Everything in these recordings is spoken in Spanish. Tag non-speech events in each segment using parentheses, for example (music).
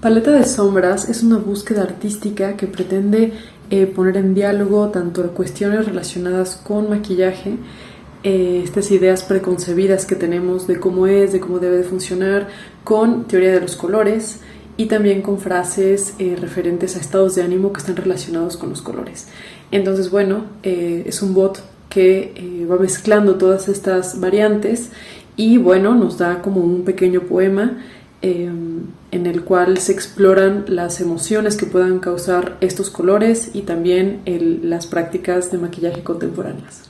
Paleta de sombras es una búsqueda artística que pretende eh, poner en diálogo tanto cuestiones relacionadas con maquillaje, eh, estas ideas preconcebidas que tenemos de cómo es, de cómo debe de funcionar, con teoría de los colores y también con frases eh, referentes a estados de ánimo que están relacionados con los colores. Entonces, bueno, es un bot que va mezclando todas estas variantes y bueno, nos da como un pequeño poema Em, en el cual se exploran las emociones que puedan causar estos colores y también las prácticas de maquillaje contemporáneas.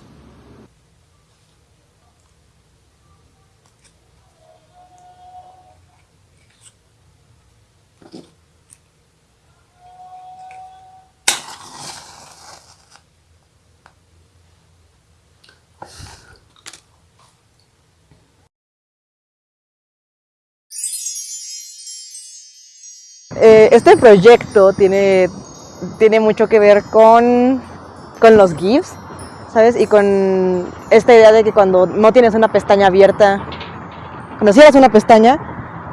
Este proyecto tiene, tiene mucho que ver con, con los GIFs, ¿sabes? Y con esta idea de que cuando no tienes una pestaña abierta, cuando cierras una pestaña,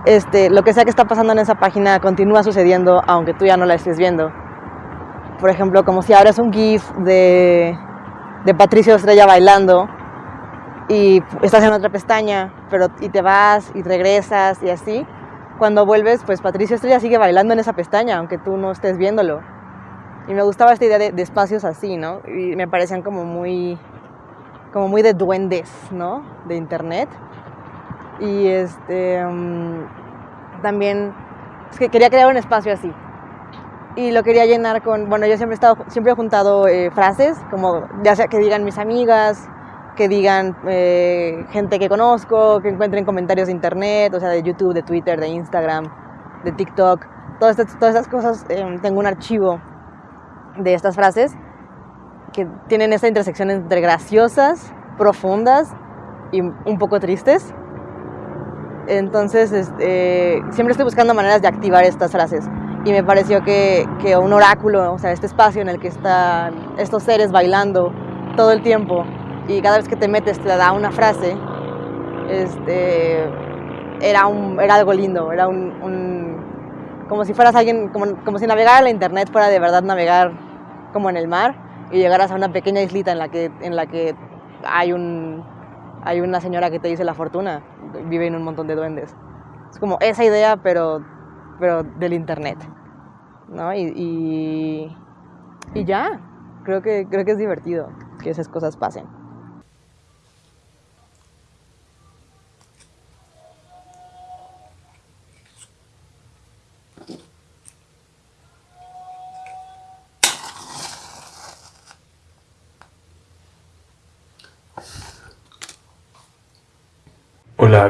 este, lo que sea que está pasando en esa página continúa sucediendo aunque tú ya no la estés viendo. Por ejemplo, como si abres un GIF de, de Patricio Estrella bailando y estás en otra pestaña, pero y te vas y regresas y así cuando vuelves, pues Patricio Estrella sigue bailando en esa pestaña, aunque tú no estés viéndolo. Y me gustaba esta idea de, espacios así, ¿no? Y me parecían como muy, como muy de duendes, ¿no? De internet. Y este, mm, también, es que quería crear un espacio así. Y lo quería llenar con, bueno, yo siempre he estado, siempre he juntado eh, frases, como ya sea que digan mis amigas, que digan eh, gente que conozco, que encuentren comentarios de internet, o sea, de YouTube, de Twitter, de Instagram, de TikTok, todas estas, todas estas cosas, em, tengo un archivo de estas frases que tienen esta intersección entre graciosas, profundas y un poco tristes. Entonces, este, siempre estoy buscando maneras de activar estas frases. Y me pareció que, que un oráculo, o sea, este espacio en el que están estos seres bailando todo el tiempo, y cada vez que te metes te da una frase, este, era, un, era algo lindo, era un, como si fueras alguien, como, como, si navegar la internet fuera de verdad navegar como en el mar y llegaras a una pequeña islita en la que, en la que hay, un, hay una señora que te dice la fortuna, vive en un montón de duendes. Es como esa idea, pero, pero del internet. ¿no? Y, y, y ya, creo que, creo que es divertido que esas cosas pasen.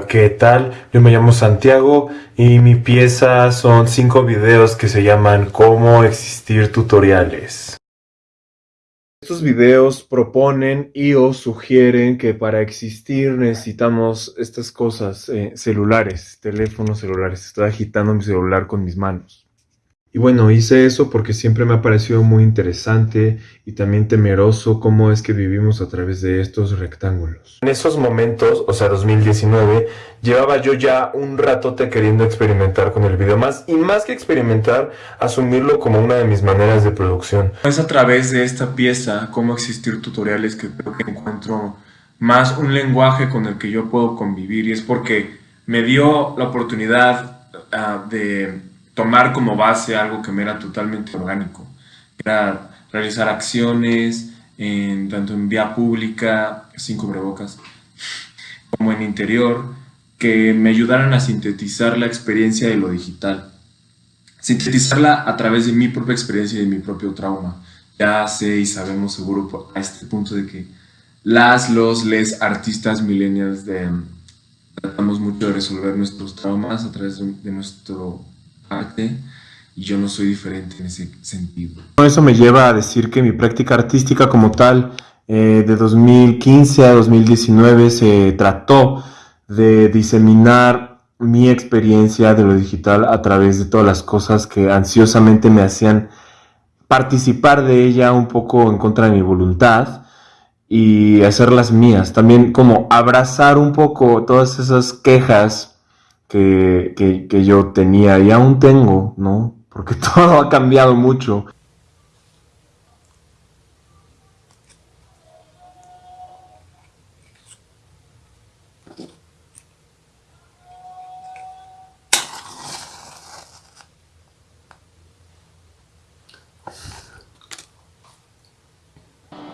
¿Qué tal? Yo me llamo Santiago y mi pieza son cinco videos que se llaman Cómo existir tutoriales. Estos videos proponen y o sugieren que para existir necesitamos estas cosas, eh, celulares, teléfonos celulares. Estoy agitando mi celular con mis manos. Y bueno, hice eso porque siempre me ha parecido muy interesante y también temeroso cómo es que vivimos a través de estos rectángulos. En esos momentos, o sea, 2019, llevaba yo ya un ratote queriendo experimentar con el video más y más que experimentar, asumirlo como una de mis maneras de producción. Es a través de esta pieza, cómo existir tutoriales, que creo que encuentro más un lenguaje con el que yo puedo convivir y es porque me dio la oportunidad ah, de tomar como base algo que me era totalmente orgánico. Era realizar acciones tanto en vía pública, sin cubrebocas, como en interior, que me ayudaran a sintetizar la experiencia de lo digital. Sintetizarla a través de mi propia experiencia y de mi propio trauma. Ya sé y sabemos seguro a este punto de que las, los, les artistas millennials tratamos mucho de resolver nuestros traumas a través de nuestro y yo no soy diferente en ese sentido. Eso me lleva a decir que mi práctica artística como tal eh, de 2015 a 2019 se trató de diseminar mi experiencia de lo digital a través de todas las cosas que ansiosamente me hacían participar de ella un poco en contra de mi voluntad y hacerlas mías. También como abrazar un poco todas esas quejas que, que yo tenía y aún tengo, ¿no? Porque (laughs) todo ha cambiado mucho.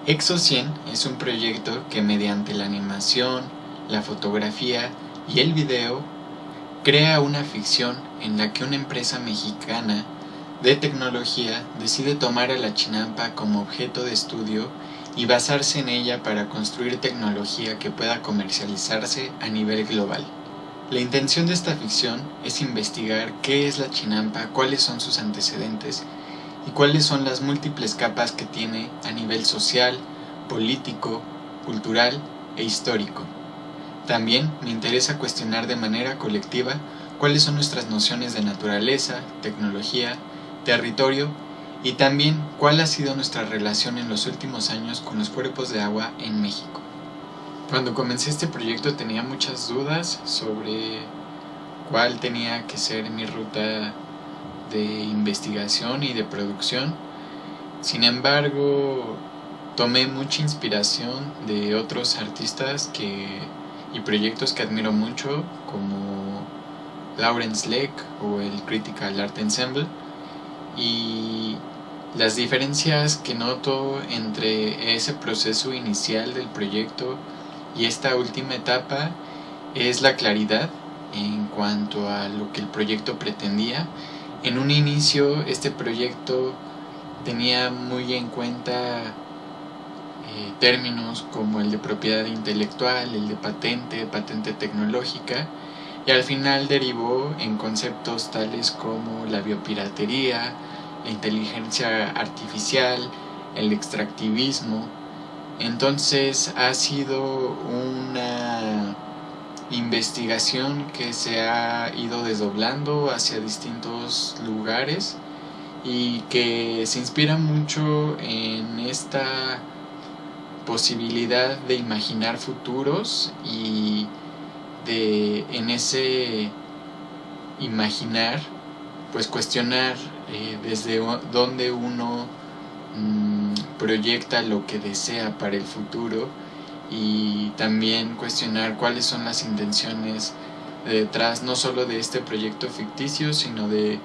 Exo 100 es un proyecto que mediante la animación, la fotografía y el video crea una ficción en la que una empresa mexicana de tecnología decide tomar a la chinampa como objeto de estudio y basarse en ella para construir tecnología que pueda comercializarse a nivel global. La intención de esta ficción es investigar qué es la chinampa, cuáles son sus antecedentes y cuáles son las múltiples capas que tiene a nivel social, político, cultural e histórico. También me interesa cuestionar de manera colectiva cuáles son nuestras nociones de naturaleza, tecnología, territorio y también cuál ha sido nuestra relación en los últimos años con los cuerpos de agua en México. Cuando comencé este proyecto tenía muchas dudas sobre cuál tenía que ser mi ruta de investigación y de producción. Sin embargo, tomé mucha inspiración de otros artistas que, y proyectos que admiro mucho, como Lawrence Lake o el Critical Art Ensemble, y las diferencias que noto entre ese proceso inicial del proyecto y esta última etapa es la claridad en cuanto a lo que el proyecto pretendía. En un inicio este proyecto tenía muy en cuenta eh, términos como el de propiedad intelectual, el de patente, patente tecnológica, y al final derivó en conceptos tales como la biopiratería, la inteligencia artificial, el extractivismo. Entonces ha sido una investigación que se ha ido desdoblando hacia distintos lugares y que se inspira mucho en esta posibilidad de imaginar futuros y de en ese imaginar pues cuestionar eh, desde dónde uno mm, proyecta lo que desea para el futuro y también cuestionar cuáles son las intenciones detrás no solo de este proyecto ficticio, sino de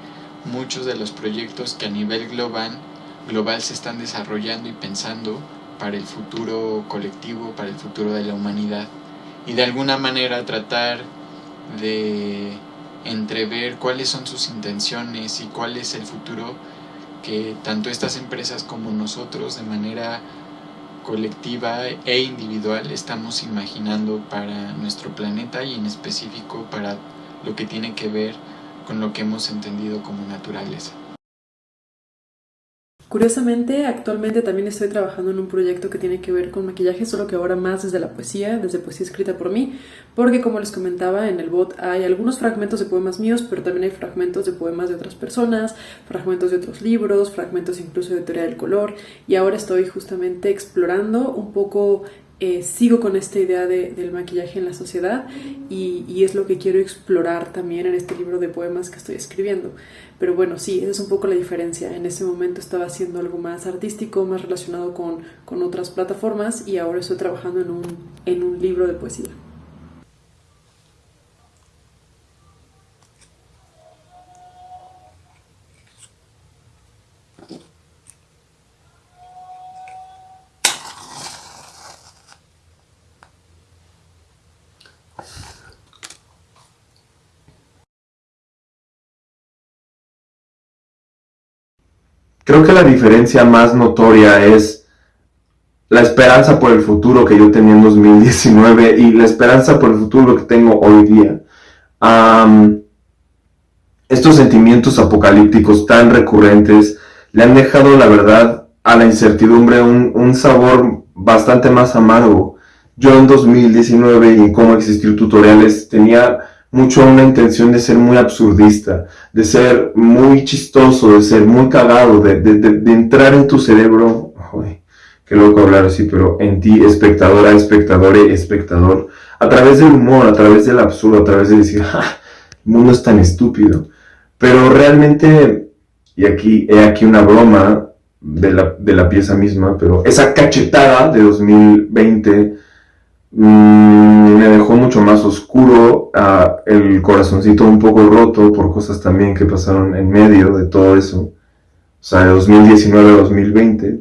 muchos de los proyectos que a nivel global, global se están desarrollando y pensando para el futuro colectivo, para el futuro de la humanidad. Y de alguna manera tratar de entrever cuáles son sus intenciones y cuál es el futuro que tanto estas empresas como nosotros de manera colectiva e individual estamos imaginando para nuestro planeta y en específico para lo que tiene que ver con lo que hemos entendido como naturaleza. Curiosamente, actualmente también estoy trabajando en un proyecto que tiene que ver con maquillaje, solo que ahora más desde la poesía, desde poesía escrita por mí, porque como les comentaba en el bot hay algunos fragmentos de poemas míos, pero también hay fragmentos de poemas de otras personas, fragmentos de otros libros, fragmentos incluso de teoría del color, y ahora estoy justamente explorando un poco eh, sigo con esta idea del maquillaje en la sociedad y, y, es lo que quiero explorar también en este libro de poemas que estoy escribiendo. Pero bueno, sí, esa es un poco la diferencia. En ese momento estaba haciendo algo más artístico, más relacionado con, con otras plataformas y ahora estoy trabajando en un, en un libro de poesía. Creo que la diferencia más notoria es la esperanza por el futuro que yo tenía en 2019 y la esperanza por el futuro que tengo hoy día. estos sentimientos apocalípticos tan recurrentes le han dejado, la verdad, a la incertidumbre un, sabor bastante más amargo. Yo en 2019 y cómo existir tutoriales tenía mucho una intención de ser muy absurdista, de ser muy chistoso, de ser muy cagado, de, de, entrar en tu cerebro, ay, qué loco hablar así, pero en ti, espectadora, espectador, espectador, a través del humor, a través del absurdo, a través de decir, mundo es tan estúpido. Pero realmente, y aquí he aquí una broma de la, de la pieza misma, pero esa cachetada de 2020 mm, me dejó mucho más oscuro, el corazoncito un poco roto por cosas también que pasaron en medio de todo eso, o sea, de 2019 a 2020.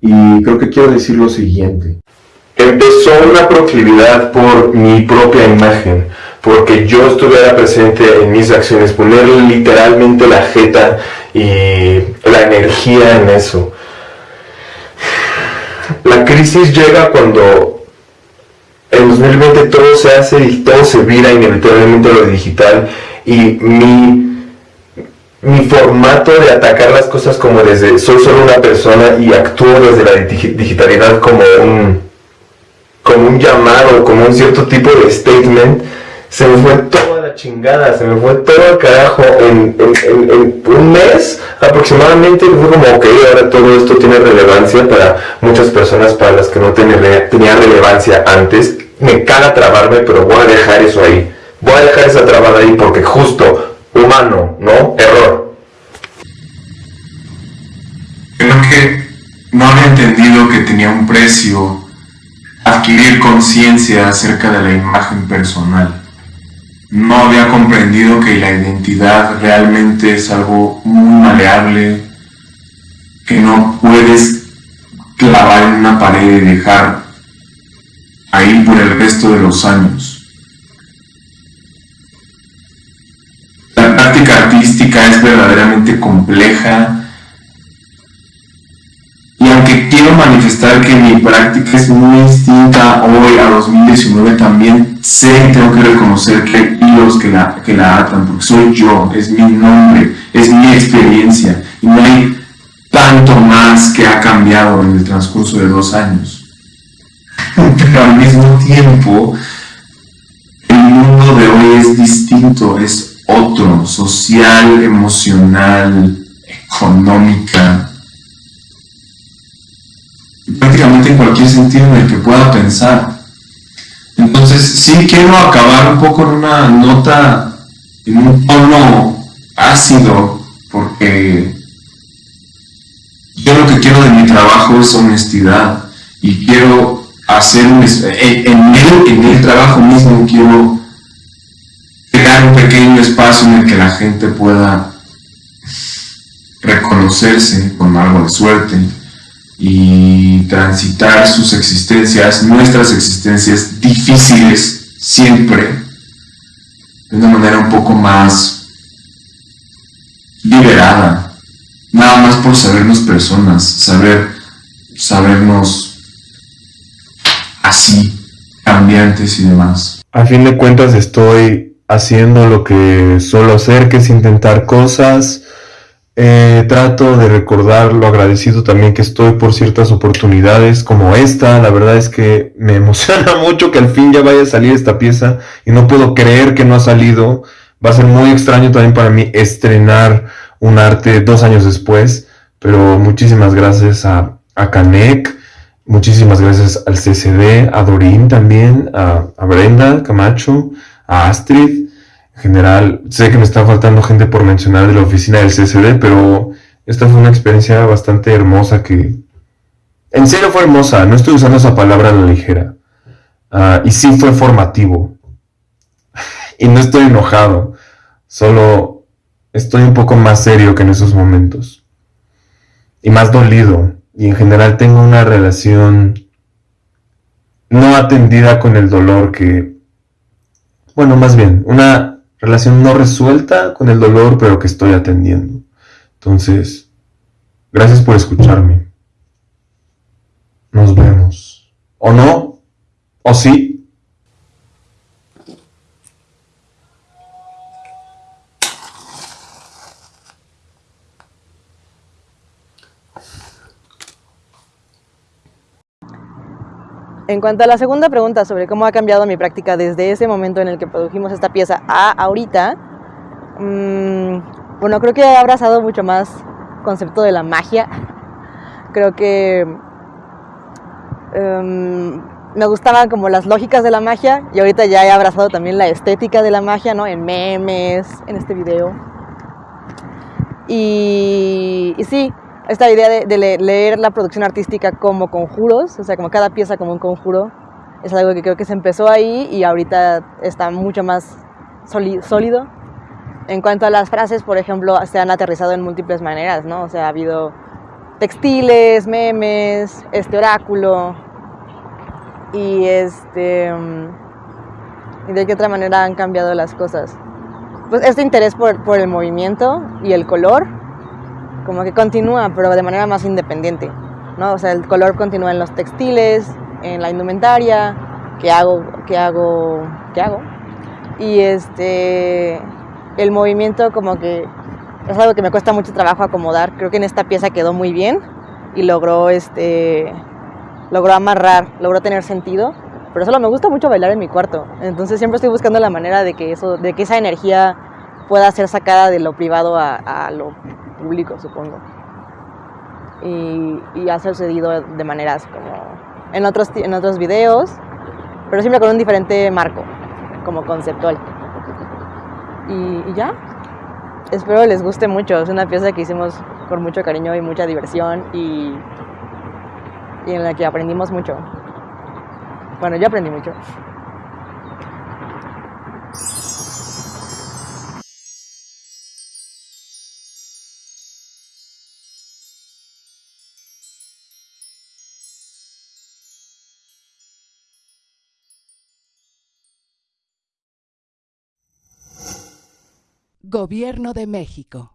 Y creo que quiero decir lo siguiente. Empezó una proclividad por mi propia imagen, porque yo estuviera presente en mis acciones, poner literalmente la jeta y la energía en eso. La crisis llega cuando en 2020 todo se hace y todo se vira inevitablemente a lo digital y mi, mi formato de atacar las cosas como desde soy solo una persona y actúo desde la digitalidad como un, como un llamado, como un cierto tipo de statement, se me fue toda chingada, se me fue todo el carajo en, un mes aproximadamente. Fue como, ok, ahora todo esto tiene relevancia para muchas personas para las que no tenía, tenía relevancia antes. Me caga trabarme, pero voy a dejar eso ahí. Voy a dejar esa trabada ahí porque justo, humano, ¿no? Error. Creo que no había entendido que tenía un precio adquirir conciencia acerca de la imagen personal no había comprendido que la identidad realmente es algo muy maleable, que no puedes clavar en una pared y dejar ahí por el resto de los años. La práctica artística es verdaderamente compleja y aunque quiero manifestar que mi práctica es muy distinta hoy a 2019, también sé y tengo que reconocer que hay hilos que la, que la atan, porque soy yo, es mi nombre, es mi experiencia, y no hay tanto más que ha cambiado en el transcurso de dos años. (laughs) Pero al mismo tiempo, el mundo de hoy es distinto, es otro, social, emocional, económica, prácticamente en cualquier sentido en el que pueda pensar. Entonces, sí quiero acabar un poco en una nota, en un tono ácido, porque yo lo que quiero de mi trabajo es honestidad y quiero hacer un, en, el, en el trabajo mismo quiero crear un pequeño espacio en el que la gente pueda reconocerse con algo de suerte y transitar sus existencias, nuestras existencias difíciles siempre, de una manera un poco más liberada, nada más por sabernos personas, saber, sabernos así, cambiantes y demás. A fin de cuentas estoy haciendo lo que suelo hacer, que es intentar cosas, eh, trato de recordar lo agradecido también que estoy por ciertas oportunidades como esta. La verdad es que me (laughs) emociona mucho que al fin ya vaya a salir esta pieza y no puedo creer que no ha salido. Va a ser muy extraño también para mí estrenar un arte dos años después, pero muchísimas gracias a, a Canek, muchísimas gracias al CCD, a Dorín también, a, a Brenda Camacho, a Astrid en general, sé que me está faltando gente por mencionar de la oficina del CCD, pero esta fue una experiencia bastante hermosa que... En serio fue hermosa, no estoy usando esa palabra a la ligera. Ah, y sí fue formativo. (laughs) y no estoy enojado, solo estoy un poco más serio que en esos momentos. Y más dolido. Y en general tengo una relación no atendida con el dolor que... Bueno, más bien, una relación no resuelta con el dolor, pero que estoy atendiendo. Entonces, gracias por escucharme. Nos vemos. ¿O no? ¿O sí? En cuanto a la segunda pregunta sobre cómo ha cambiado mi práctica desde ese momento en el que produjimos esta pieza a ahorita, mm, bueno, creo que he abrazado mucho más concepto de la magia. Creo que em, me gustaban como las lógicas de la magia y ahorita ya he abrazado también la estética de la magia, ¿no? En memes, en este video. Y, y sí, esta idea de, de le- leer la producción artística como conjuros, o sea, como cada pieza como un conjuro, es algo que creo que se empezó ahí y ahorita está mucho más sólido. En cuanto a las frases, por ejemplo, se han aterrizado en múltiples maneras, ¿no? O sea, ha habido textiles, memes, este oráculo y este mm, y de qué otra manera han cambiado las cosas. Pues este interés por, por el movimiento y el color como que continúa, pero de manera más independiente, ¿no? O sea, el color continúa en los textiles, en la indumentaria, qué hago, qué hago, qué hago. Y este el movimiento como que es algo que me cuesta mucho trabajo acomodar. Creo que en esta pieza quedó muy bien y logró este logró amarrar, logró tener sentido, pero solo me gusta mucho bailar en mi cuarto. Entonces siempre estoy buscando la manera de que eso de que esa energía pueda ser sacada de lo privado a, a lo público, supongo. Y, ha sucedido de maneras como en otros en otros videos, pero siempre con un diferente marco, como conceptual. Y, y ya, espero les guste mucho. Es una pieza que hicimos con mucho cariño y mucha diversión y, y en la que aprendimos mucho. Bueno, yo aprendí mucho. Gobierno de México.